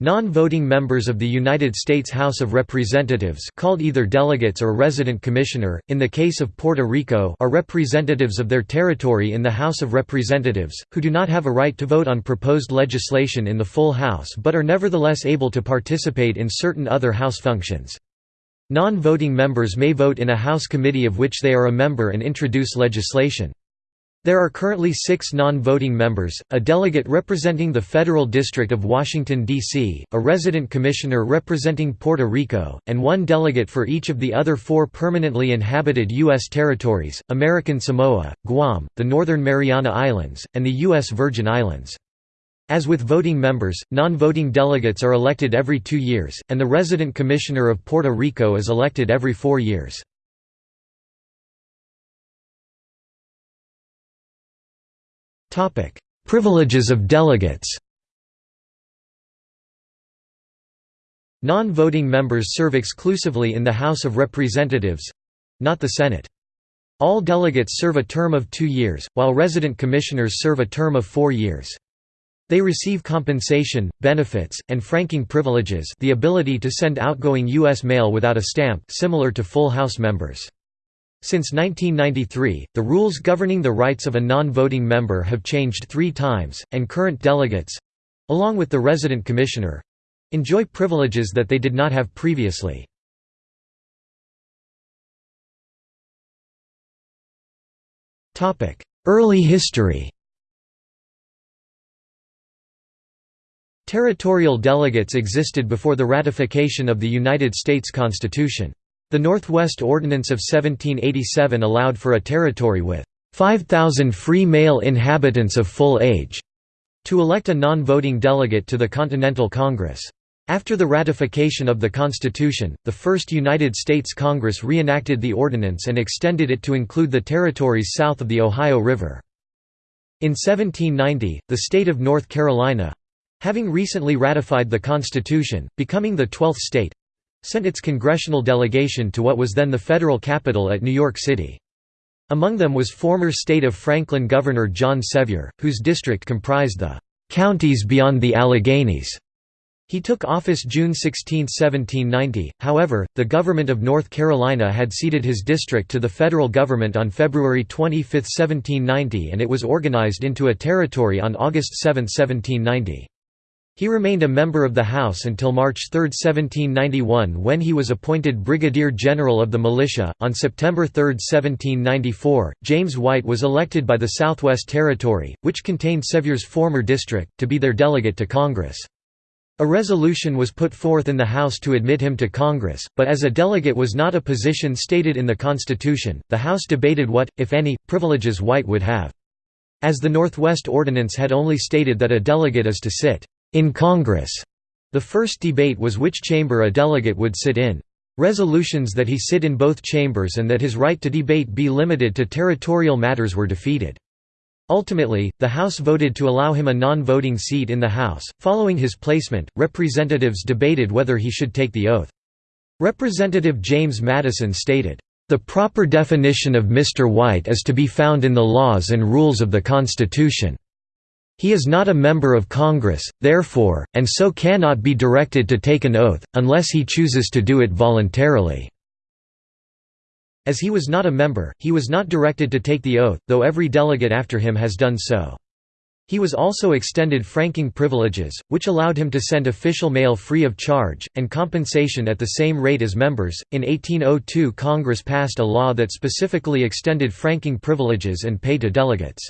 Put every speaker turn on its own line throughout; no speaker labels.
Non-voting members of the United States House of Representatives called either delegates or resident commissioner, in the case of Puerto Rico are representatives of their territory in the House of Representatives, who do not have a right to vote on proposed legislation in the full House but are nevertheless able to participate in certain other House functions. Non-voting members may vote in a House committee of which they are a member and introduce legislation. There are currently six non-voting members, a delegate representing the Federal District of Washington, D.C., a resident commissioner representing Puerto Rico, and one delegate for each of the other four permanently inhabited U.S. territories, American Samoa, Guam, the Northern Mariana Islands, and the U.S. Virgin Islands. As with voting members, non-voting delegates are elected every two years, and the resident commissioner of Puerto Rico is elected every four years. Privileges of delegates Non-voting members serve exclusively in the House of Representatives—not the Senate. All delegates serve a term of two years, while resident commissioners serve a term of four years. They receive compensation, benefits, and franking privileges the ability to send outgoing U.S. mail without a stamp similar to full House members. Since 1993, the rules governing the rights of a non-voting member have changed three times, and current delegates—along with the resident commissioner—enjoy privileges that they did not have previously. Early history Territorial delegates existed before the ratification of the United States Constitution. The Northwest Ordinance of 1787 allowed for a territory with 5,000 free male inhabitants of full age to elect a non-voting delegate to the Continental Congress. After the ratification of the Constitution, the First United States Congress reenacted the ordinance and extended it to include the territories south of the Ohio River. In 1790, the state of North Carolina—having recently ratified the Constitution, becoming the twelfth state, sent its congressional delegation to what was then the federal capital at New York City. Among them was former state of Franklin Governor John Sevier, whose district comprised the "'counties beyond the Alleghanies". He took office June 16, 1790, however, the government of North Carolina had ceded his district to the federal government on February 25, 1790 and it was organized into a territory on August 7, 1790. He remained a member of the House until March 3, 1791 when he was appointed Brigadier General of the Militia. On September 3, 1794, James White was elected by the Southwest Territory, which contained Sevier's former district, to be their delegate to Congress. A resolution was put forth in the House to admit him to Congress, but as a delegate was not a position stated in the Constitution, the House debated what, if any, privileges White would have. As the Northwest Ordinance had only stated that a delegate is to sit in Congress. The first debate was which chamber a delegate would sit in. Resolutions that he sit in both chambers and that his right to debate be limited to territorial matters were defeated. Ultimately, the House voted to allow him a non-voting seat in the House. Following his placement, representatives debated whether he should take the oath. Representative James Madison stated, "The proper definition of Mr. White is to be found in the laws and rules of the Constitution." He is not a member of Congress, therefore, and so cannot be directed to take an oath, unless he chooses to do it voluntarily." As he was not a member, he was not directed to take the oath, though every delegate after him has done so. He was also extended franking privileges, which allowed him to send official mail free of charge, and compensation at the same rate as members. In 1802, Congress passed a law that specifically extended franking privileges and pay to delegates.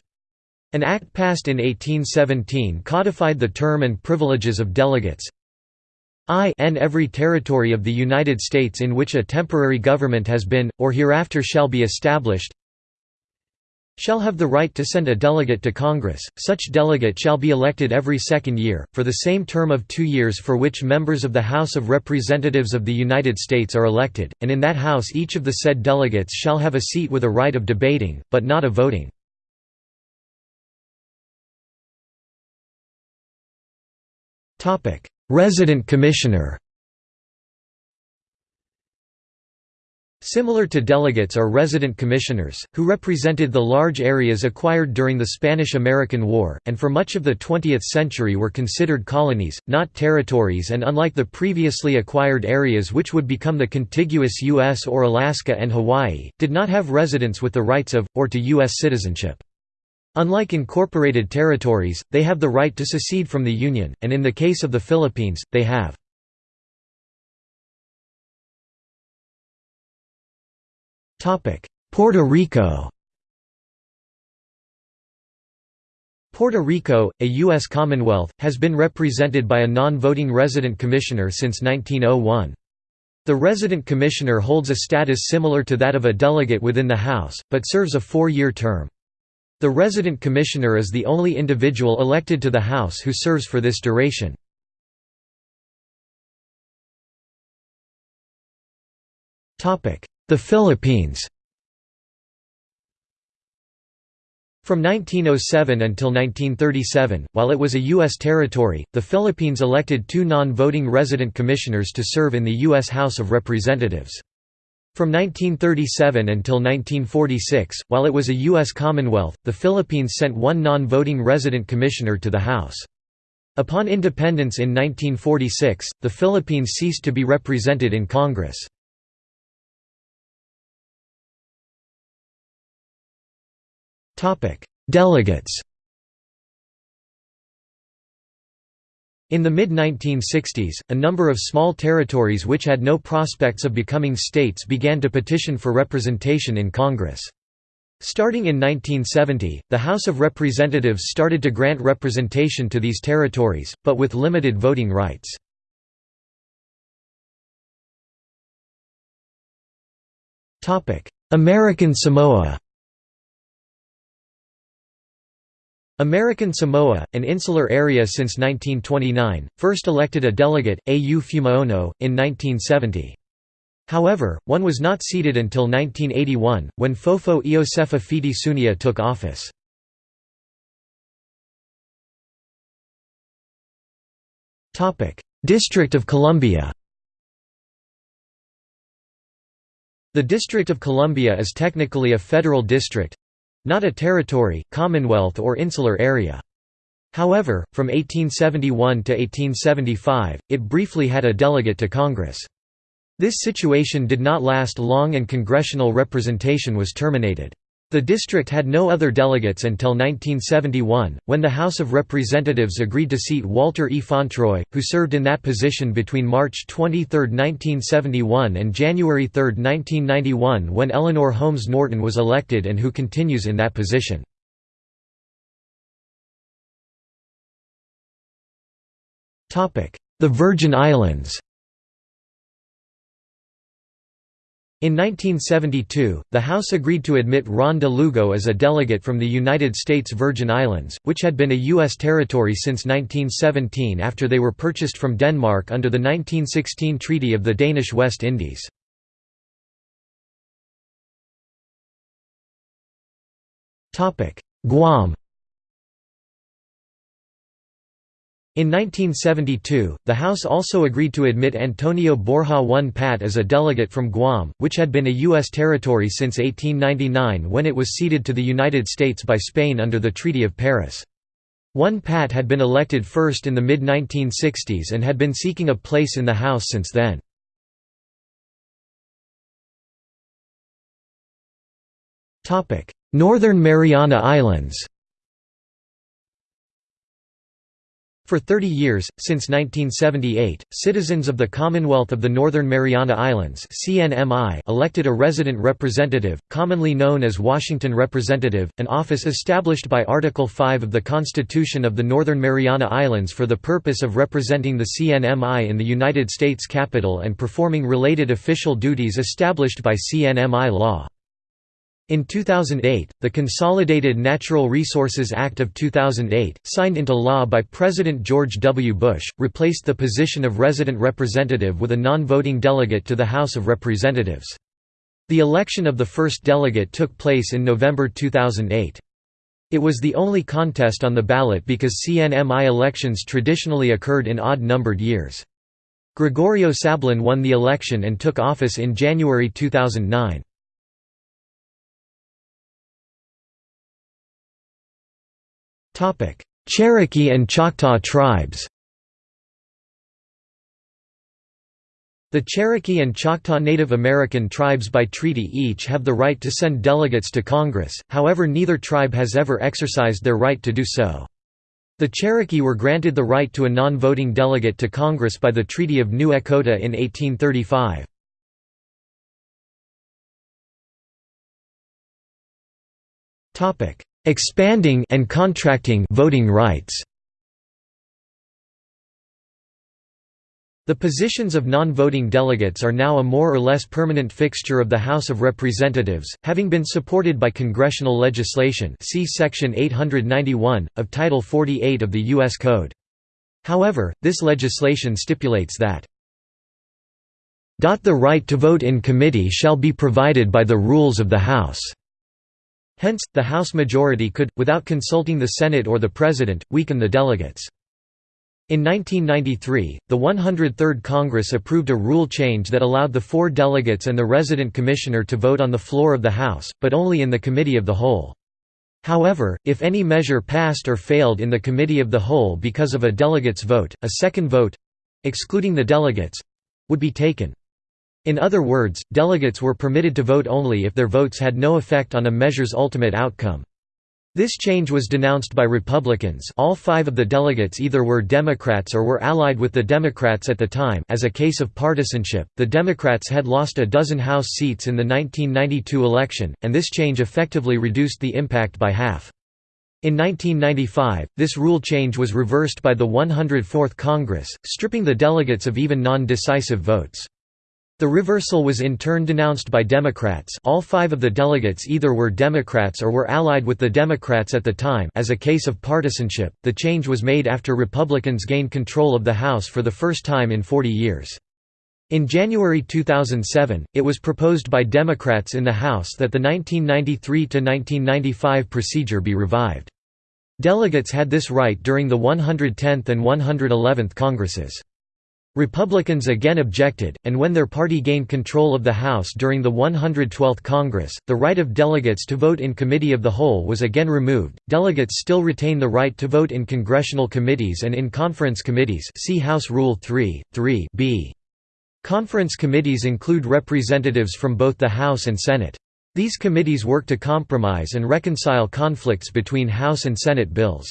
An act passed in 1817 codified the term and privileges of delegates. I n every territory of the United States in which a temporary government has been, or hereafter shall be established, shall have the right to send a delegate to Congress. Such delegate shall be elected every second year, for the same term of two years for which members of the House of Representatives of the United States are elected, and in that House each of the said delegates shall have a seat with a right of debating, but not of voting. Resident Commissioner Similar to delegates are resident commissioners, who represented the large areas acquired during the Spanish–American War, and for much of the 20th century were considered colonies, not territories and unlike the previously acquired areas which would become the contiguous U.S. or Alaska and Hawaii, did not have residents with the rights of, or to U.S. citizenship. Unlike incorporated territories, they have the right to secede from the Union, and in the case of the Philippines, they have. Puerto Rico Puerto Rico, a U.S. Commonwealth, has been represented by a non-voting resident commissioner since 1901. The resident commissioner holds a status similar to that of a delegate within the House, but serves a four-year term. The resident commissioner is the only individual elected to the House who serves for this duration. The Philippines From 1907 until 1937, while it was a U.S. territory, the Philippines elected two non-voting resident commissioners to serve in the U.S. House of Representatives. From 1937 until 1946, while it was a U.S. Commonwealth, the Philippines sent one non-voting resident commissioner to the House. Upon independence in 1946, the Philippines ceased to be represented in Congress. Delegates In the mid-1960s, a number of small territories which had no prospects of becoming states began to petition for representation in Congress. Starting in 1970, the House of Representatives started to grant representation to these territories, but with limited voting rights. American Samoa American Samoa, an insular area since 1929, first elected a delegate, A.U. Fuimaono, in 1970. However, one was not seated until 1981, when Fofo Iosefa Fiti Sunia took office. District of Columbia The District of Columbia is technically a federal district, not a territory, commonwealth or insular area. However, from 1871 to 1875, it briefly had a delegate to Congress. This situation did not last long and congressional representation was terminated. The district had no other delegates until 1971, when the House of Representatives agreed to seat Walter E. Fauntroy, who served in that position between March 23, 1971 and January 3, 1991 when Eleanor Holmes Norton was elected and who continues in that position. The Virgin Islands In 1972, the House agreed to admit Ron de Lugo as a delegate from the United States Virgin Islands, which had been a U.S. territory since 1917 after they were purchased from Denmark under the 1916 Treaty of the Danish West Indies. Guam In 1972, the House also agreed to admit Antonio Borja I Pat as a delegate from Guam, which had been a U.S. territory since 1899 when it was ceded to the United States by Spain under the Treaty of Paris. Won Pat had been elected first in the mid-1960s and had been seeking a place in the House since then. Northern Mariana Islands For 30 years, since 1978, citizens of the Commonwealth of the Northern Mariana Islands elected a resident representative, commonly known as Washington Representative, an office established by Article 5 of the Constitution of the Northern Mariana Islands for the purpose of representing the CNMI in the United States Capitol and performing related official duties established by CNMI law. In 2008, the Consolidated Natural Resources Act of 2008, signed into law by President George W. Bush, replaced the position of resident representative with a non-voting delegate to the House of Representatives. The election of the first delegate took place in November 2008. It was the only contest on the ballot because CNMI elections traditionally occurred in odd-numbered years. Gregorio Sablan won the election and took office in January 2009. Cherokee and Choctaw tribes The Cherokee and Choctaw Native American tribes by treaty each have the right to send delegates to Congress, however neither tribe has ever exercised their right to do so. The Cherokee were granted the right to a non-voting delegate to Congress by the Treaty of New Echota in 1835. Expanding and contracting voting rights The positions of non-voting delegates are now a more or less permanent fixture of the House of Representatives, having been supported by congressional legislation see Section 891, of Title 48 of the U.S. Code. However, this legislation stipulates that the right to vote in committee shall be provided by the rules of the House. Hence, the House majority could, without consulting the Senate or the President, weaken the delegates. In 1993, the 103rd Congress approved a rule change that allowed the four delegates and the resident commissioner to vote on the floor of the House, but only in the Committee of the Whole. However, if any measure passed or failed in the Committee of the Whole because of a delegate's vote, a second vote—excluding the delegates—would be taken. In other words, delegates were permitted to vote only if their votes had no effect on a measure's ultimate outcome. This change was denounced by Republicans all five of the delegates either were Democrats or were allied with the Democrats at the time as a case of partisanship, the Democrats had lost a dozen House seats in the 1992 election, and this change effectively reduced the impact by half. In 1995, this rule change was reversed by the 104th Congress, stripping the delegates of even non-decisive votes. The reversal was in turn denounced by Democrats all five of the delegates either were Democrats or were allied with the Democrats at the time as a case of partisanship. The change was made after Republicans gained control of the House for the first time in 40 years. In January 2007, it was proposed by Democrats in the House that the 1993–1995 procedure be revived. Delegates had this right during the 110th and 111th Congresses. Republicans again objected, and when their party gained control of the House during the 112th Congress, the right of delegates to vote in Committee of the Whole was again removed. Delegates still retain the right to vote in congressional committees and in conference committees. See House Rule 3, 3 b. Conference committees include representatives from both the House and Senate. These committees work to compromise and reconcile conflicts between House and Senate bills.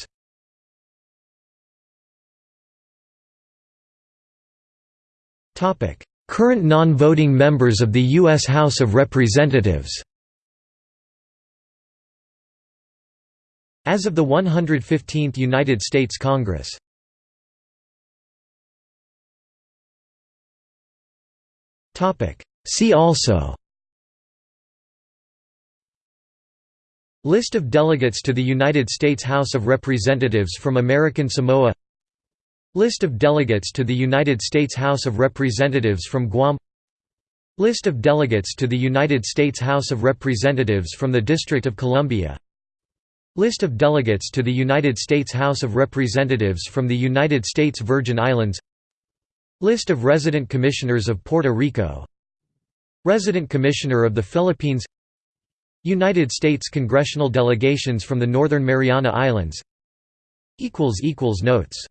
Current non-voting members of the U.S. House of Representatives As of the 115th United States Congress See also List of delegates to the United States House of Representatives from American Samoa List of delegates to the United States House of Representatives from Guam. List of delegates to the United States House of Representatives from the District of Columbia. List of delegates to the United States House of Representatives from the United States Virgin Islands. List of resident commissioners of Puerto Rico. Resident Commissioner of the Philippines. United States congressional delegations from the Northern Mariana Islands. Notes